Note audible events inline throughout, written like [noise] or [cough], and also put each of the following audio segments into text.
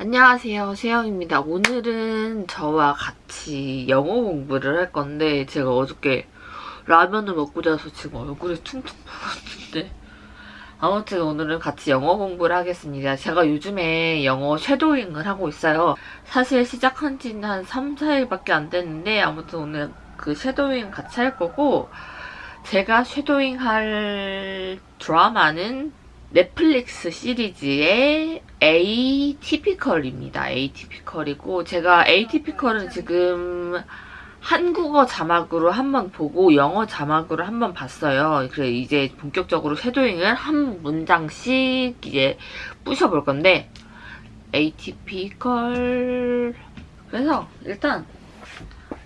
안녕하세요. 세영입니다. 오늘은 저와 같이 영어 공부를 할 건데 제가 어저께 라면을 먹고 자서 지금 얼굴이 퉁퉁 부었는데 아무튼 오늘은 같이 영어 공부를 하겠습니다. 제가 요즘에 영어 쉐도잉을 하고 있어요. 사실 시작한 지는 한 3, 4일밖에 안 됐는데 아무튼 오늘 그 쉐도잉 같이 할 거고 제가 쉐도잉 할 드라마는 넷플릭스 시리즈의 에이티피컬입니다. 에이티피컬이고 제가 에이티피컬은 지금 한국어 자막으로 한 번 보고 영어 자막으로 한 번 봤어요. 그래 이제 본격적으로 쉐도잉을 한 문장씩 이제 부셔볼 건데 에이티피컬 그래서 일단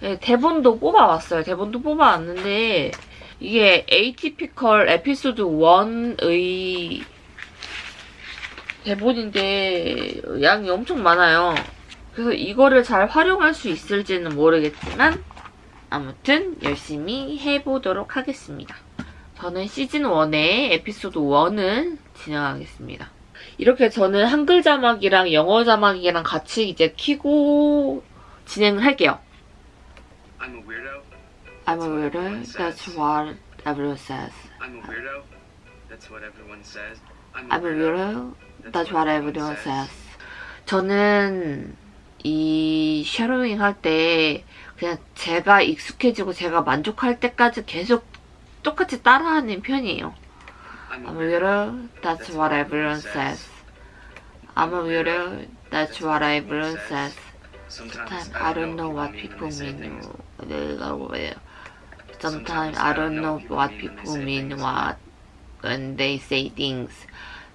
예, 대본도 뽑아왔어요. 대본도 뽑아왔는데 이게 에이티피컬 에피소드 1의 대본인데 양이 엄청 많아요. 그래서 이거를 잘 활용할 수 있을지는 모르겠지만 아무튼 열심히 해보도록 하겠습니다. 저는 시즌 1의 에피소드 1을 진행하겠습니다. 이렇게 저는 한글 자막이랑 영어 자막이랑 같이 이제 키고 진행을 할게요. I'm a weirdo. I'm a weirdo. That's what everyone says. I'm a weirdo. That's what everyone says. I'm a weirdo. That's what everyone says. 저는 이 쉐도잉 할 때 그냥 제가 익숙해지고 제가 만족할 때까지 계속 똑같이 따라하는 편이에요. I'm I'm a weirdo. That's what everyone says. I'm a weirdo. That's what everyone says. Sometimes I don't know what people mean. Sometimes I don't know what people mean what when they say things.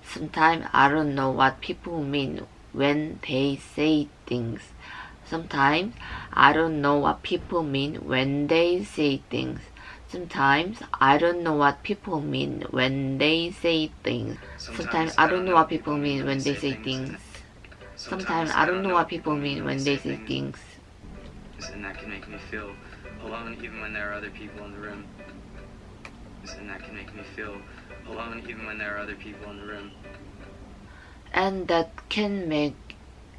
Sometimes I don't know what people mean when they say things. Sometimes I don't know what people mean when they say things. Sometimes I don't know what people mean when they say things. Sometimes I don't know what people mean when they say things. Sometimes I don't know what people mean when they say things. And that can make me feel alone even when there are other people in the room. And that can make me feel alone even when there are other people in the room. And that can make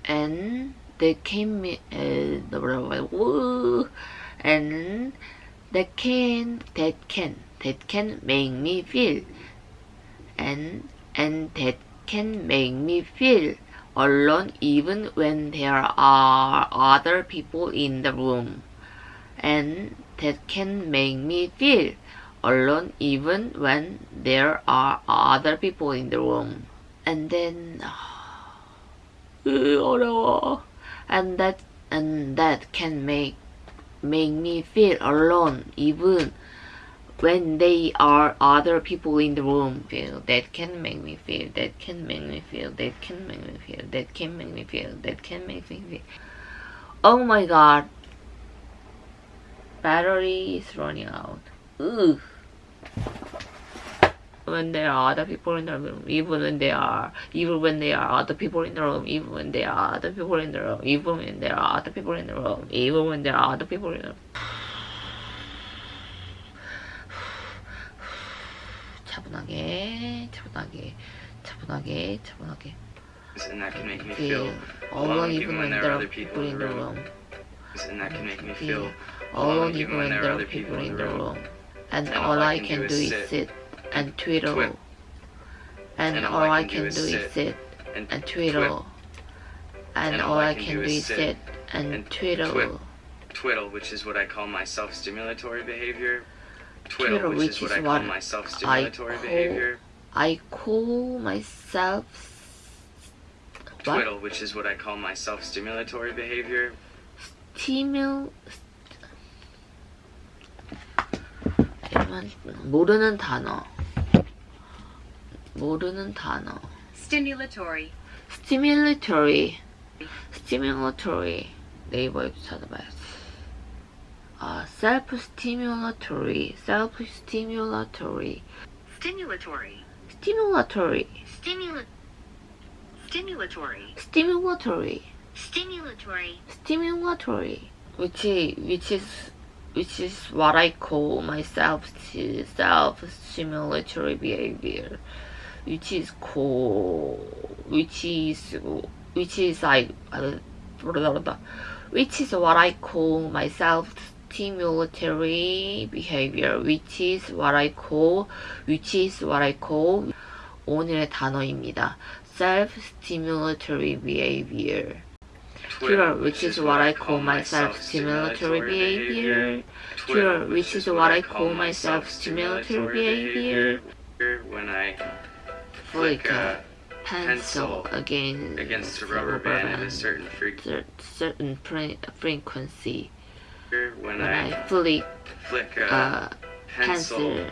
and that can uh, and that can that can that can make me feel and and that can make me feel alone even when there are other people in the room and that can make me feel alone even when there are other people in the room and then [sighs] 으, 어려워 and that and that can make make me feel alone even when they are other people in the room feel that can make me feel that can make me feel that can make me feel that can make me feel that can make me feel oh my god battery is running out Ugh. when there are other people in the room, even when there are, even when there are other people in the room, even when there are other people in the room, even when there are other people in the room, even when there are other people in the room. 차분하게, 차분하게, 차분하게, 차분하게. And that can make me feel feel alone even when there are people in the room. And that can make me Feel feel alone even when there are people in the room. And all I can do is sit and twiddle. And all I can do is sit and, twiddle. And all I can do is sit and twiddle. twiddle, which is what I call my self-stimulatory behavior. Twiddle, which, is what I call my self-stimulatory behavior. I call myself? Twiddle, which is what I call my self-stimulatory behavior. 스 잠깐만, 모르는 단어 모르는 단어 Stimulatory. stimulatory stimulatory 네이버에도 찾아봐야지 아 self stimulatory self stimulatory Stimulatory. stimulatory Stimula- Stimulatory. stimulatory Stimulatory. stimulatory which is, which is which is what I call my self self stimulatory behavior which is called which is which is I, uh, which is what I call my self-stimulatory behavior, which is what I call, which is what I call 오늘의 단어입니다. self-stimulatory behavior. Twitter, which is what I call my self-stimulatory behavior. Twitter, which is what I call my self-stimulatory behavior. When I Flick a pencil against, against a rubber band at a certain cer- certain frequency. When I flick flick a pencil pencil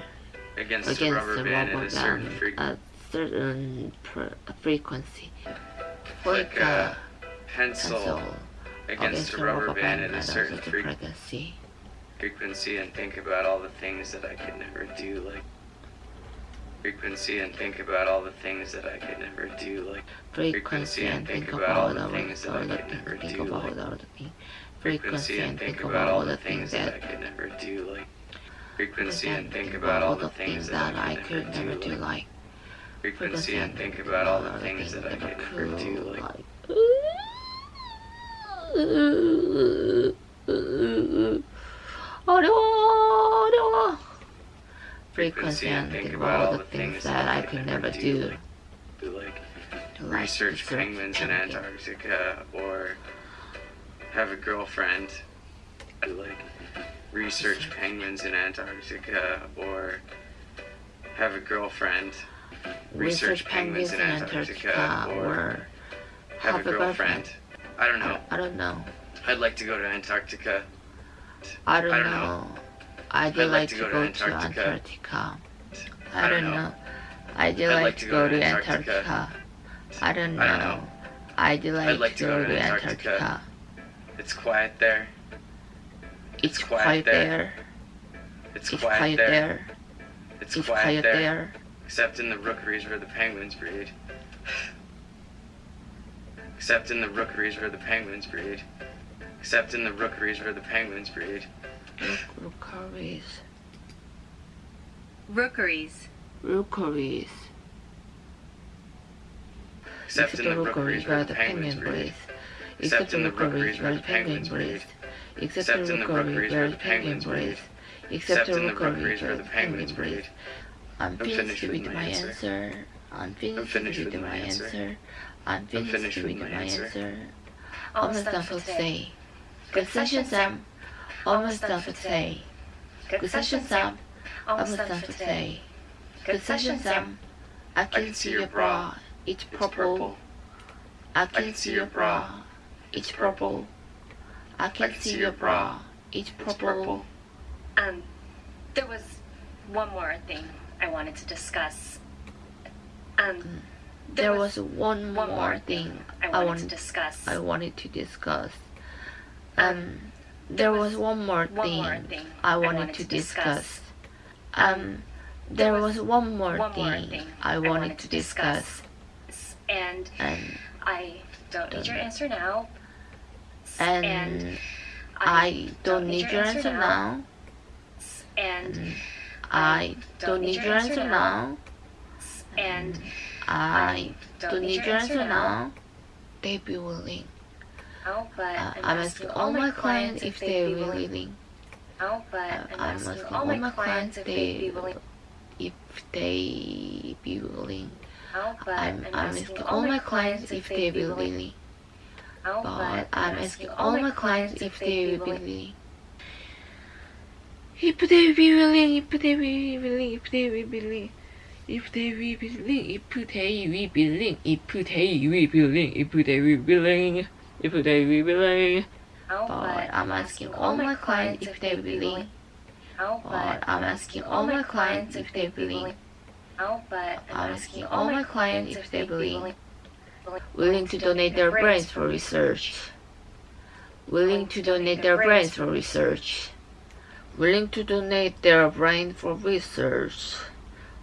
against a rubber band at a certain frequency. certain pr- frequency. Flick Flick a pencil pencil against a rubber band at a certain frequency. frequency and think about all the things that I could never do, like frequency and think about all the things that I could never do, like Frequency and think about all the things that I could never do, like all the things. frequency and think about all the things that I could never do, like frequency and think about all the things that I could never do, like frequency and think about all the things that I could never do, like 어려워 어려워 frequency and think about all the things that I could never do like like research penguins in penguins. Antarctica or have a girlfriend. Like research penguins in Antarctica or have a girlfriend. research penguins in Antarctica or have a girlfriend. I don't know. I don't know I'd like to go to Antarctica. I don't, I don't know. know. I'd, I'd like, to go, to Antarctica. Antarctica. I don't know. I'd, like, to go, to Antarctica. I don't know. I don't know. I'd like, I'd like to go, to Antarctica. It's quiet there. It's, It's quiet, quiet there. there. It's, It's quiet, there. It's, It's quiet, there. Except in the rookeries where the penguins breed. Except in the rookeries where the penguins breed. Except in the rookeries where the penguins breed. Rookeries. Rookeries. Rookeries. Except in the rookeries where the penguins breed. Except in the rookeries where the penguins breed. Except in the rookeries where the penguins breed. Except in the rookeries where the penguins breed. I'm finished with my answer. I'm finished with my answer. I'm finished with my answer. Almost done for today. Good session, Sam. Almost done for today. Good session, Sam. Almost done for today. Good session, Sam. I can see your bra. It's It's purple. I can see your bra. It's purple. I can see your bra. It's It's purple. purple. Um, there was one more thing I wanted to discuss. Um, There was one one more thing I I wanted to wanted discuss. I wanted to discuss. Um, there was one more one thing thing I wanted to discuss. Um, there was one more one thing thing I wanted to discuss. And And I don't need your answer now. and I don't need your answer now. And I don't need your answer now. and I don't need your answer now. They be willing. oh, Uh, I'm, asking all my clients if they be willing. Uh, I'm, asking all my clients if they'd be willing. if they be willing. Oh, I'm, I'm asking all my clients if they be willing. Oh, But I'm asking all my clients if they be willing. If they be willing, if they be willing, if they be willing. If they be willing, if they be willing, if they be willing, if they be willing, if they. Oh, But I'm asking all my clients if they be willing. But I'm asking all my clients if they be willing. But I'm asking all my clients if they willing. Willing to donate their brains for research. Willing to donate their brains for research. Willing to donate their brain for research.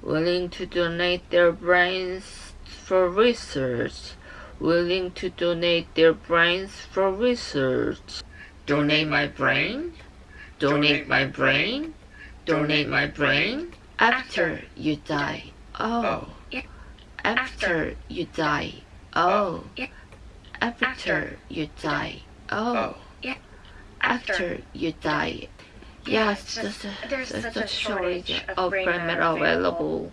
Willing to donate their brains for research. Willing to donate their brains for research. Donate my brain. Donate my brain. Donate my brain. After you die. Oh. After you die. Oh. After, you die. Oh. after, you die. Yeah, Yes, it's just- there's, there's there's such a shortage of brain matter available.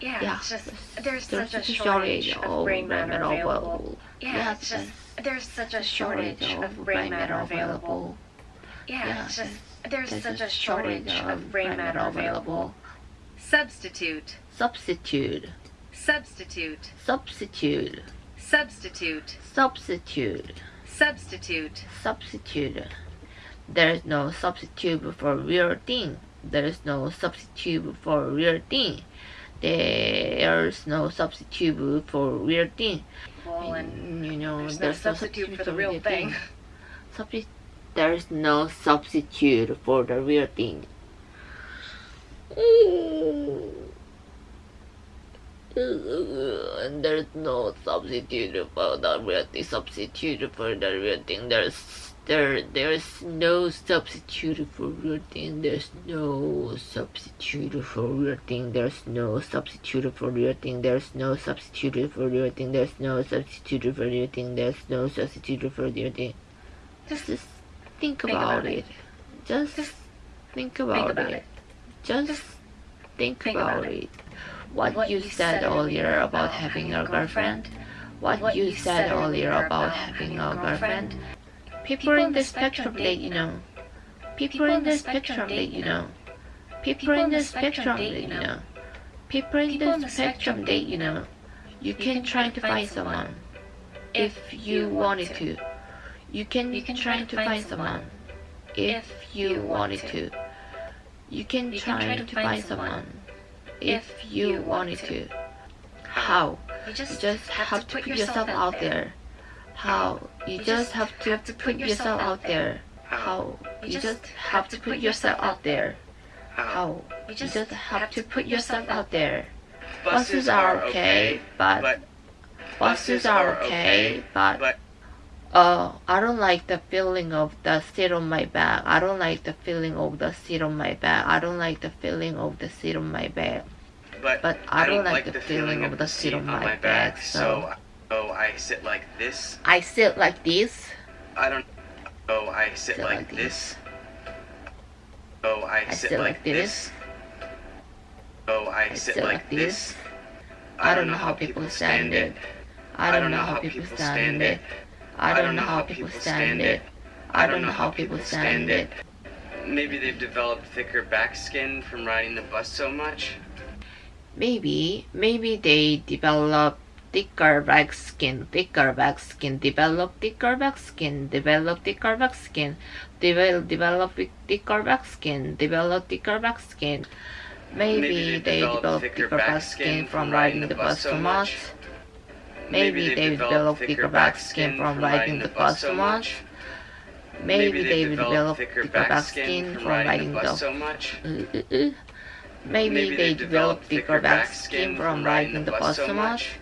Yeah, Yeah, it's just there's there's such a shortage of brain matter available. Yeah, just there's such a shortage of brain matter available. Yeah, just There's such a shortage of brain matter available. Substitute, Substitute, substitute, substitute, substitute, substitute, substitute. substitute. There's no substitute for real thing. There's no substitute for real thing. There's no substitute for real thing. Well, and you know, there's no there's no substitute for the real thing. Substi- there's no substitute for the real thing. And there's no substitute for the real thing. Substitute for the real thing. There's there there's no substitute for real thing. There's no substitute for real thing. There's no substitute for real thing. There's no substitute for real thing. There's no substitute for real thing. There's no substitute for real thing. Just Just think Think about, about it. it. Just Just think about, about it. it. Just Just think, think about, about it. What, you said earlier about having a girlfriend. What, you said earlier about having a girlfriend. People in the spectrum that you know. People in the spectrum that you know. People in the spectrum that you know. People in the spectrum that you know. You can try to find someone if you wanted to. You can try to find someone if you wanted to. You can try to find someone if you wanted to. How? You just have to put yourself out there. How? You just have to put yourself out there. How? You just have to put yourself out there. How? You just have to put yourself out there. Buses are okay, but buses are okay, but but Oh, I don't like the feeling of the seat on my back. I don't like the feeling of the seat on my back. I don't like the feeling of the seat on my back. but But I don't like the feeling of the seat on my back, so so I sit like this. I sit like this. I don't. Oh, I sit Sit like like this. Oh, I I sit sit like like this. Oh, I sit sit like this. this. I don't know how people stand it. I don't know how people stand it. I don't know how people stand it. I don't know how people stand it. Maybe they've developed thicker back skin from riding the bus so much. Maybe, maybe they develop thicker back skin, thicker back skin, develop thicker back skin, develop thicker back skin, develop, develop thicker back skin, develop thicker back skin. Maybe, they develop thicker back skin from riding the bus so much. Maybe they develop thicker back skin from riding the bus so much. Maybe they develop thicker back skin from riding the bus so much. Uh, uh, uh. Maybe they develop thicker back skin from riding the bus so much.